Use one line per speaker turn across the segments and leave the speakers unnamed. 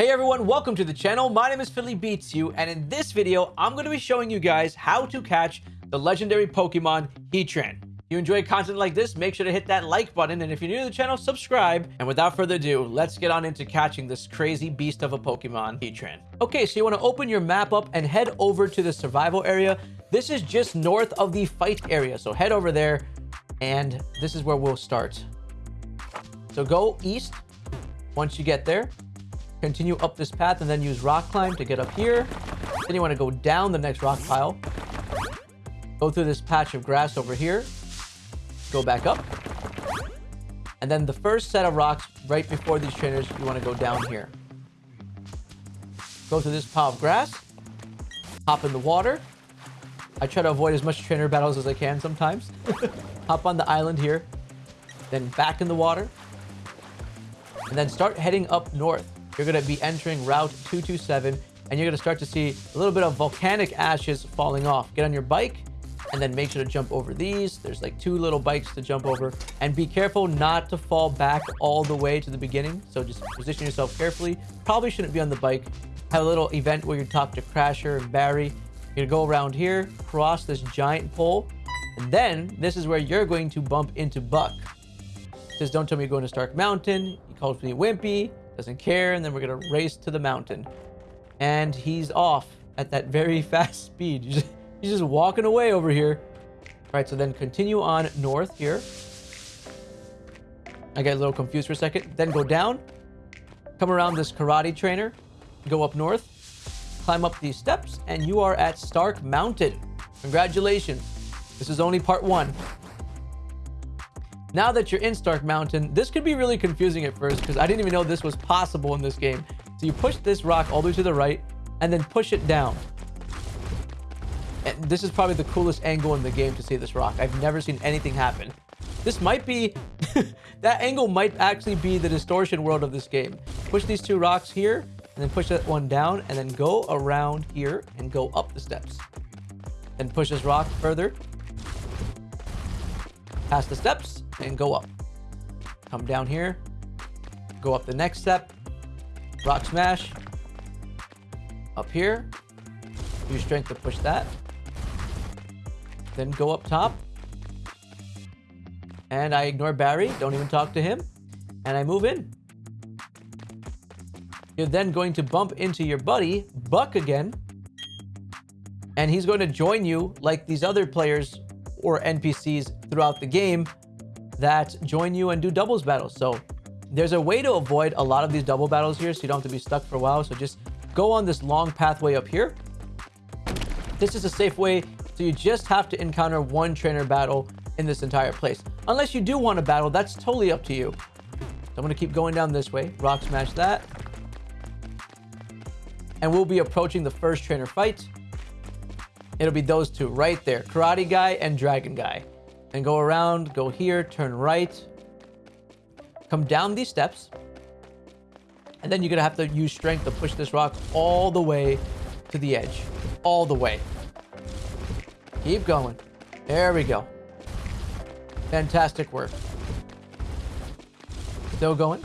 Hey everyone, welcome to the channel. My name is Philly Beats You, and in this video, I'm going to be showing you guys how to catch the legendary Pokemon Heatran. If you enjoy content like this, make sure to hit that like button, and if you're new to the channel, subscribe. And without further ado, let's get on into catching this crazy beast of a Pokemon, Heatran. Okay, so you want to open your map up and head over to the survival area. This is just north of the fight area, so head over there, and this is where we'll start. So go east once you get there continue up this path and then use rock climb to get up here. Then you want to go down the next rock pile. Go through this patch of grass over here. Go back up. And then the first set of rocks right before these trainers, you want to go down here. Go through this pile of grass. Hop in the water. I try to avoid as much trainer battles as I can sometimes. Hop on the island here. Then back in the water. And then start heading up north you're going to be entering Route 227, and you're going to start to see a little bit of volcanic ashes falling off. Get on your bike, and then make sure to jump over these. There's like two little bikes to jump over. And be careful not to fall back all the way to the beginning. So just position yourself carefully. Probably shouldn't be on the bike. Have a little event where you talk to Crasher and Barry. You're to go around here, cross this giant pole, and then this is where you're going to bump into Buck. says, don't tell me you're going to Stark Mountain. He calls me Wimpy doesn't care, and then we're gonna race to the mountain. And he's off at that very fast speed. He's just, he's just walking away over here. All right, so then continue on north here. I get a little confused for a second. Then go down, come around this karate trainer, go up north, climb up these steps, and you are at Stark Mountain. Congratulations. This is only part one. Now that you're in Stark Mountain, this could be really confusing at first because I didn't even know this was possible in this game. So you push this rock all the way to the right and then push it down. And this is probably the coolest angle in the game to see this rock. I've never seen anything happen. This might be... that angle might actually be the distortion world of this game. Push these two rocks here and then push that one down and then go around here and go up the steps. And push this rock further. Past the steps and go up. Come down here, go up the next step, rock smash, up here, use strength to push that, then go up top, and I ignore Barry, don't even talk to him, and I move in. You're then going to bump into your buddy, Buck again, and he's going to join you like these other players or NPCs throughout the game that join you and do doubles battles. So there's a way to avoid a lot of these double battles here so you don't have to be stuck for a while. So just go on this long pathway up here. This is a safe way. So you just have to encounter one trainer battle in this entire place. Unless you do want to battle, that's totally up to you. So I'm going to keep going down this way. Rock smash that. And we'll be approaching the first trainer fight. It'll be those two right there. Karate Guy and Dragon Guy and go around, go here, turn right, come down these steps, and then you're gonna have to use strength to push this rock all the way to the edge, all the way. Keep going. There we go. Fantastic work. Still going.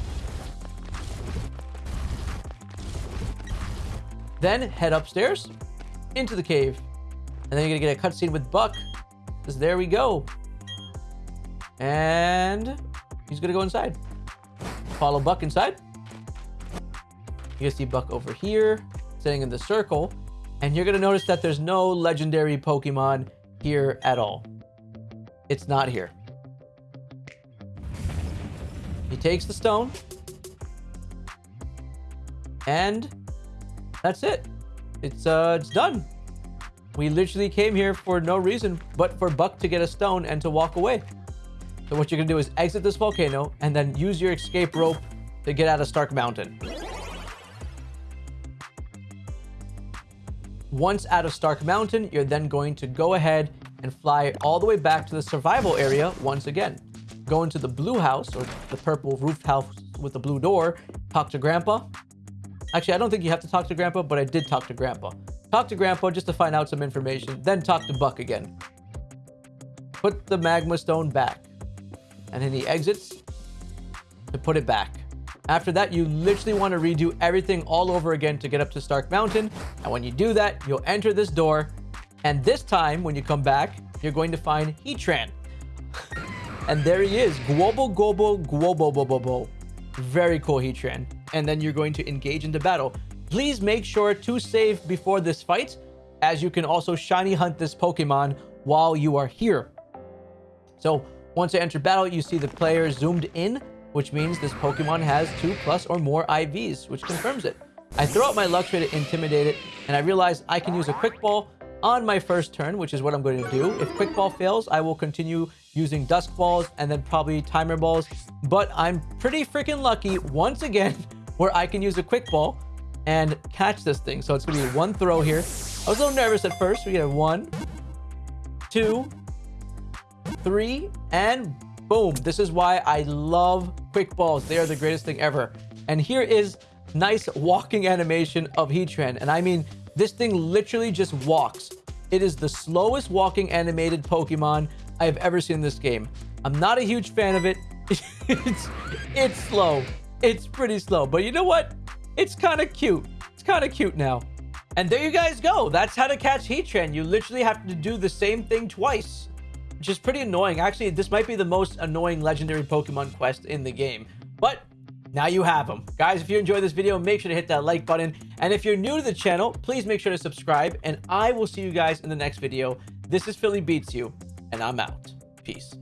Then head upstairs into the cave. And then you're gonna get a cutscene with Buck. Because there we go. And he's gonna go inside. Follow Buck inside. You see Buck over here, sitting in the circle. And you're gonna notice that there's no legendary Pokemon here at all. It's not here. He takes the stone. And that's it. It's uh it's done. We literally came here for no reason but for Buck to get a stone and to walk away. So what you're to do is exit this volcano and then use your escape rope to get out of Stark Mountain. Once out of Stark Mountain, you're then going to go ahead and fly all the way back to the survival area once again. Go into the blue house, or the purple roof house with the blue door, talk to Grandpa. Actually, I don't think you have to talk to Grandpa, but I did talk to Grandpa. Talk to Grandpa just to find out some information, then talk to Buck again. Put the magma stone back and then he exits to put it back. After that, you literally want to redo everything all over again to get up to Stark Mountain. And when you do that, you'll enter this door. And this time, when you come back, you're going to find Heatran. and there he is. Global, global, global, global, Very cool Heatran. And then you're going to engage into battle. Please make sure to save before this fight, as you can also shiny hunt this Pokemon while you are here. So once I enter battle, you see the player zoomed in, which means this Pokemon has two plus or more IVs, which confirms it. I throw out my Luxray to intimidate it, and I realize I can use a Quick Ball on my first turn, which is what I'm going to do. If Quick Ball fails, I will continue using Dusk Balls and then probably Timer Balls. But I'm pretty freaking lucky, once again, where I can use a Quick Ball and catch this thing. So it's going to be one throw here. I was a little nervous at first. We get one, two, three, and boom. This is why I love quick balls. They are the greatest thing ever. And here is nice walking animation of Heatran. And I mean, this thing literally just walks. It is the slowest walking animated Pokemon I've ever seen in this game. I'm not a huge fan of it. it's, it's slow. It's pretty slow. But you know what? It's kind of cute. It's kind of cute now. And there you guys go. That's how to catch Heatran. You literally have to do the same thing twice, which is pretty annoying. Actually, this might be the most annoying legendary Pokemon quest in the game. But now you have them. Guys, if you enjoyed this video, make sure to hit that like button. And if you're new to the channel, please make sure to subscribe. And I will see you guys in the next video. This is Philly Beats You, and I'm out. Peace.